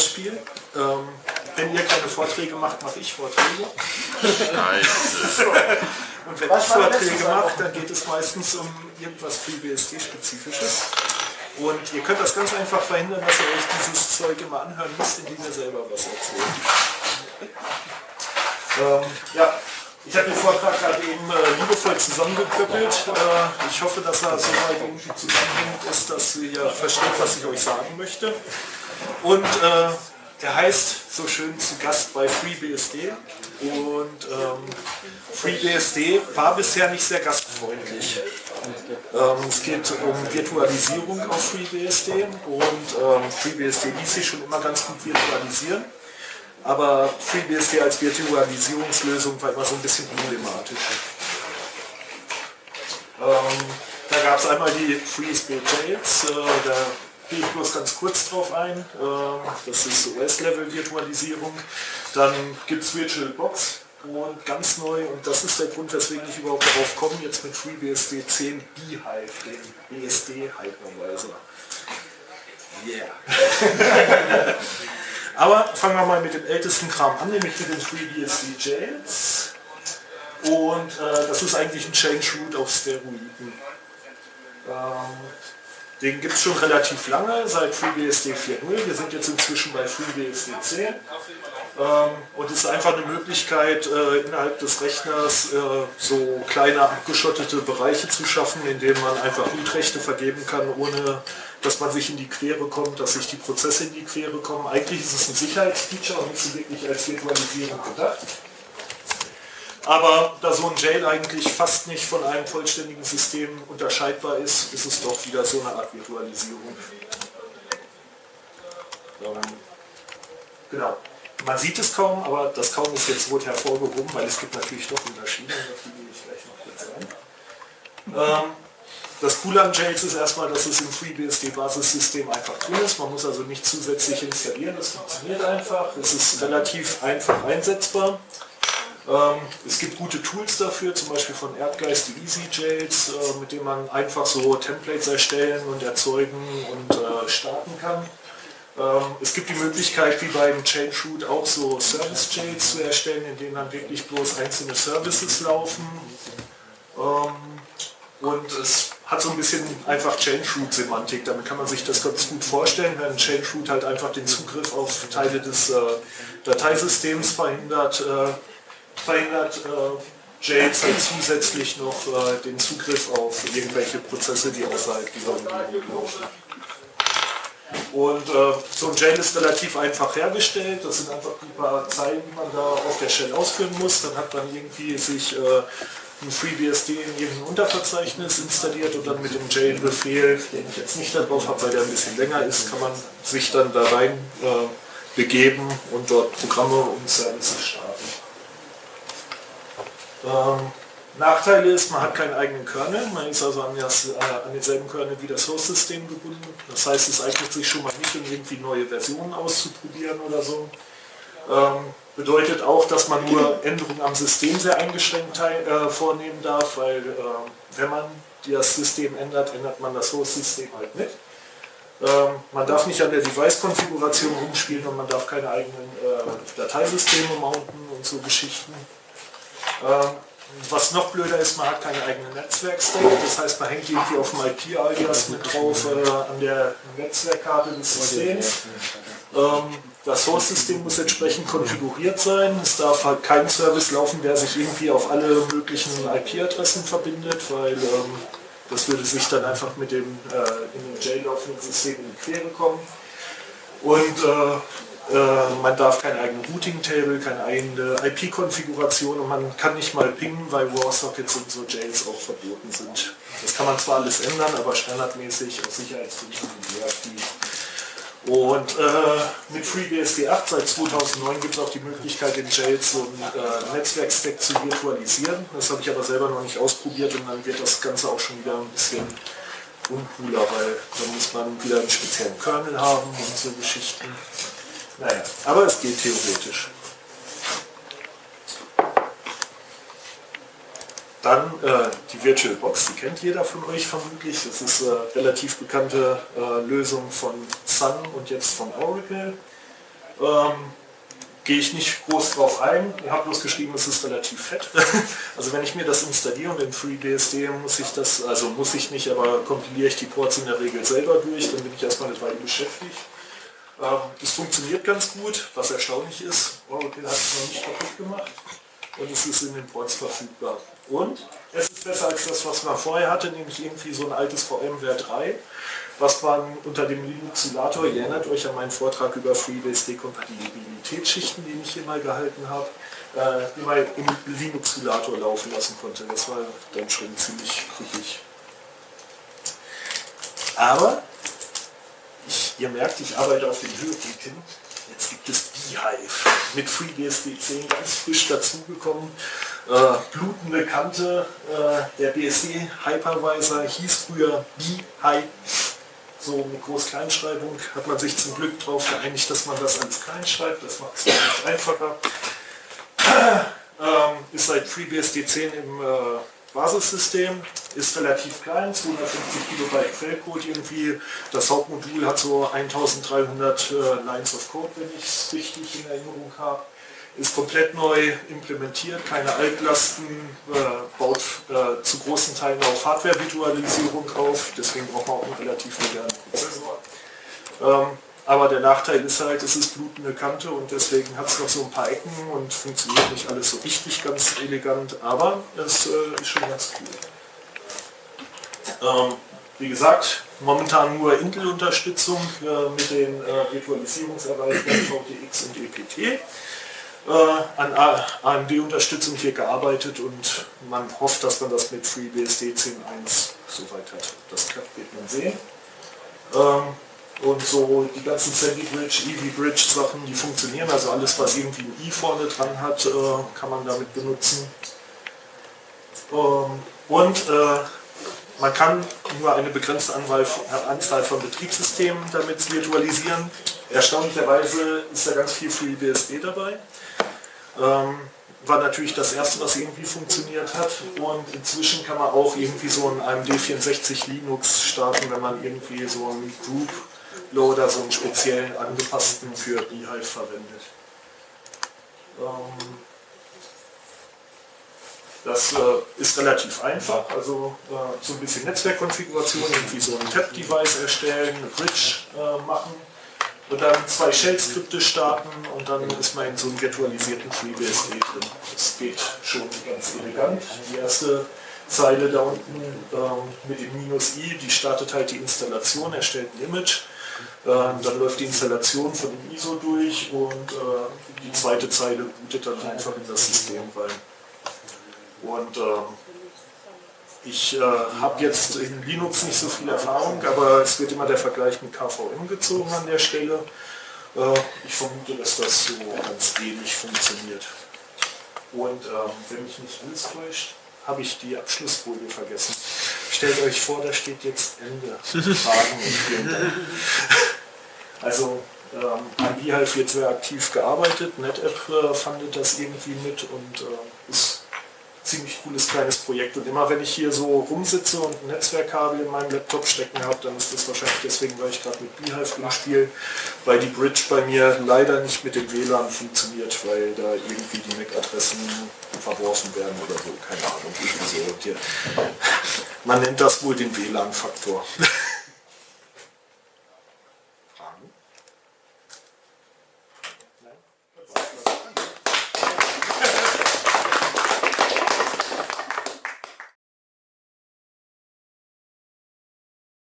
Hörspiel. Ähm, wenn ihr keine Vorträge macht, mache ich Vorträge. Scheiße. Und wenn ich Vorträge mache, dann geht es meistens um irgendwas FreeBSD-spezifisches. Und ihr könnt das ganz einfach verhindern, dass ihr euch dieses Zeug immer anhören müsst, indem ihr selber was erzählt. Ähm, ja, ich habe den Vortrag gerade eben äh, liebevoll zusammengeklöppelt. Äh, ich hoffe, dass er soweit irgendwie zusammenhängt ist, dass ihr versteht, was ich euch sagen möchte. Und äh, er heißt so schön zu Gast bei FreeBSD. Und ähm, FreeBSD war bisher nicht sehr gastfreundlich. Ähm, es geht um Virtualisierung auf FreeBSD und ähm, FreeBSD ließ sich schon immer ganz gut virtualisieren. Aber FreeBSD als Virtualisierungslösung war immer so ein bisschen problematisch. Ähm, da gab es einmal die FreeSB Jails, äh, gehe ich bloß ganz kurz drauf ein. Äh, das ist OS-Level-Virtualisierung. Dann gibt es VirtualBox und ganz neu, und das ist der Grund, weswegen ich überhaupt darauf komme, jetzt mit FreeBSD 10 Beehive, den BSD-Hypervisor. Yeah. Aber fangen wir mal mit dem ältesten Kram an, nämlich mit den FreeBSD Jails. Und äh, das ist eigentlich ein Change Root auf Steroiden. Ähm, den gibt es schon relativ lange, seit FreeBSD 4.0. Wir sind jetzt inzwischen bei FreeBSD 10. Ähm, und es ist einfach eine Möglichkeit, äh, innerhalb des Rechners äh, so kleine abgeschottete Bereiche zu schaffen, in denen man einfach Rootrechte vergeben kann, ohne dass man sich in die Quere kommt, dass sich die Prozesse in die Quere kommen. Eigentlich ist es ein Sicherheitsfeature und nicht so wirklich als Virtualisierung gedacht. Aber da so ein Jail eigentlich fast nicht von einem vollständigen System unterscheidbar ist, ist es doch wieder so eine Art Virtualisierung. Ähm, genau. Man sieht es kaum, aber das kaum ist jetzt rot hervorgehoben, weil es gibt natürlich doch Unterschiede. Ähm, das Coole an Jails ist erstmal, dass es im FreeBSD-Basissystem einfach drin ist. Man muss also nicht zusätzlich installieren, das funktioniert einfach. Es ist relativ einfach einsetzbar. Ähm, es gibt gute Tools dafür, zum Beispiel von Erdgeist die Easy Jails, äh, mit denen man einfach so Templates erstellen und erzeugen und äh, starten kann. Ähm, es gibt die Möglichkeit, wie beim Change Root auch so Service Jails zu erstellen, in denen dann wirklich bloß einzelne Services laufen. Ähm, und es hat so ein bisschen einfach Change Root Semantik. Damit kann man sich das ganz gut vorstellen, wenn Change Root halt einfach den Zugriff auf Teile des äh, Dateisystems verhindert verhindert äh, Jails halt zusätzlich noch äh, den Zugriff auf irgendwelche Prozesse, die außerhalb dieser Umgebung laufen. Und äh, so ein Jail ist relativ einfach hergestellt. Das sind einfach ein paar Zeilen, die man da auf der Shell ausführen muss. Dann hat man irgendwie sich äh, ein FreeBSD in irgendein Unterverzeichnis installiert und dann mit dem Jail-Befehl, den ich jetzt nicht darauf habe, weil der ein bisschen länger ist, kann man sich dann da rein äh, begeben und dort Programme und Services starten. Ähm, Nachteil ist, man hat keinen eigenen Kernel, man ist also an, das, äh, an denselben Kernel wie das Host-System gebunden. Das heißt, es eignet sich schon mal nicht, um irgendwie neue Versionen auszuprobieren oder so. Ähm, bedeutet auch, dass man nur Änderungen am System sehr eingeschränkt äh, vornehmen darf, weil äh, wenn man das System ändert, ändert man das Host-System halt mit. Ähm, man darf nicht an der Device-Konfiguration rumspielen und man darf keine eigenen äh, Dateisysteme mounten und so Geschichten. Ähm, was noch blöder ist, man hat keine eigene Netzwerkstack, das heißt man hängt irgendwie auf dem IP-Alias mit drauf äh, an der Netzwerkkarte des Systems. Ähm, das Source-System muss entsprechend konfiguriert sein. Es darf halt kein Service laufen, der sich irgendwie auf alle möglichen IP-Adressen verbindet, weil ähm, das würde sich dann einfach mit dem äh, in dem Jail laufenden System in die Quere kommen. Und äh, man darf kein eigenes Routing-Table, keine eigene IP-Konfiguration und man kann nicht mal pingen, weil WarSockets und so Jails auch verboten sind. Das kann man zwar alles ändern, aber standardmäßig aus Sicherheitsgründen deaktiv. Und äh, mit FreeBSD 8 seit 2009 gibt es auch die Möglichkeit, in Jails so ein äh, Netzwerkstack zu virtualisieren. Das habe ich aber selber noch nicht ausprobiert und dann wird das Ganze auch schon wieder ein bisschen uncooler, weil dann muss man wieder einen speziellen Kernel haben und so Geschichten. Naja, aber es geht theoretisch. Dann äh, die VirtualBox, die kennt jeder von euch vermutlich. Das ist eine äh, relativ bekannte äh, Lösung von Sun und jetzt von Oracle. Ähm, Gehe ich nicht groß drauf ein. Ich habe bloß geschrieben, es ist relativ fett. also wenn ich mir das installiere und in FreeBSD muss ich das, also muss ich nicht, aber kompiliere ich die Ports in der Regel selber durch, dann bin ich erstmal eine Weile beschäftigt. Ähm, das funktioniert ganz gut, was erstaunlich ist. Oracle hat es noch nicht kaputt gemacht und es ist in den Ports verfügbar. Und es ist besser als das, was man vorher hatte, nämlich irgendwie so ein altes VMware 3, was man unter dem Linuxulator, ihr erinnert euch an meinen Vortrag über FreeBSD-Kompatibilitätsschichten, den ich hier mal gehalten habe, äh, immer im Linuxulator laufen lassen konnte. Das war dann schon ziemlich kritisch. Aber ihr merkt, ich arbeite auf den Höhepunkt. Jetzt gibt es Beehive mit FreeBSD 10 ganz frisch dazugekommen. Äh, blutende Kante, äh, der BSD Hypervisor hieß früher Beehive. So mit Groß-Kleinschreibung hat man sich zum Glück darauf geeinigt, dass man das als klein schreibt. Das macht es nicht einfacher. ähm, ist seit FreeBSD 10 im äh, Basissystem ist relativ klein, 250 Kilobyte Quellcode irgendwie. Das Hauptmodul hat so 1300 äh, Lines of Code, wenn ich es richtig in Erinnerung habe. Ist komplett neu implementiert, keine Altlasten, äh, baut äh, zu großen Teilen auf Hardware-Virtualisierung auf, deswegen braucht man auch einen relativ modernen Prozessor. Ähm, aber der Nachteil ist halt, es ist blutende Kante und deswegen hat es noch so ein paar Ecken und funktioniert nicht alles so richtig ganz elegant, aber es äh, ist schon ganz cool. Ähm, wie gesagt, momentan nur Intel-Unterstützung äh, mit den äh, Virtualisierungserweiterungen VTX und EPT. Äh, an AMD-Unterstützung hier gearbeitet und man hofft, dass man das mit FreeBSD 10.1 soweit hat. Das klappt, wird man sehen. Ähm, und so die ganzen Sandy Bridge, Eevee Bridge Sachen, die funktionieren. Also alles, was irgendwie ein i vorne dran hat, äh, kann man damit benutzen. Ähm, und äh, man kann nur eine begrenzte Anzahl von Betriebssystemen damit virtualisieren. Erstaunlicherweise ist da ganz viel FreeBSD dabei. Ähm, war natürlich das erste, was irgendwie funktioniert hat. Und inzwischen kann man auch irgendwie so ein AMD 64 Linux starten, wenn man irgendwie so ein Group Loader, so einen speziellen angepassten für Beehive verwendet. Ähm, das äh, ist relativ einfach, also äh, so ein bisschen Netzwerkkonfiguration, irgendwie so ein Tab-Device erstellen, eine Bridge äh, machen und dann zwei Shell-Skripte starten und dann ist man in so einem virtualisierten FreeBSD drin. Das geht schon ganz elegant. Die erste Zeile da unten ähm, mit dem Minus i, die startet halt die Installation, erstellt ein Image dann läuft die Installation von dem ISO durch und äh, die zweite Zeile bootet dann einfach in das System rein. Und ähm, ich äh, habe jetzt in Linux nicht so viel Erfahrung, aber es wird immer der Vergleich mit KVM gezogen an der Stelle. Äh, ich vermute, dass das so ganz ähnlich funktioniert. Und ähm, wenn mich nicht alles täuscht, habe ich die Abschlussfolie vergessen. Stellt euch vor, da steht jetzt Ende. Fragen und vielen Dank. Also ähm, an die halt wird sehr aktiv gearbeitet. NetApp äh, fandet das irgendwie mit und äh, ist ziemlich cooles kleines Projekt. Und immer wenn ich hier so rumsitze und ein Netzwerkkabel in meinem Laptop stecken habe, dann ist das wahrscheinlich deswegen, weil ich gerade mit Beehive rumspiele, weil die Bridge bei mir leider nicht mit dem WLAN funktioniert, weil da irgendwie die MAC-Adressen verworfen werden oder so, keine Ahnung. So. Man nennt das wohl den WLAN-Faktor.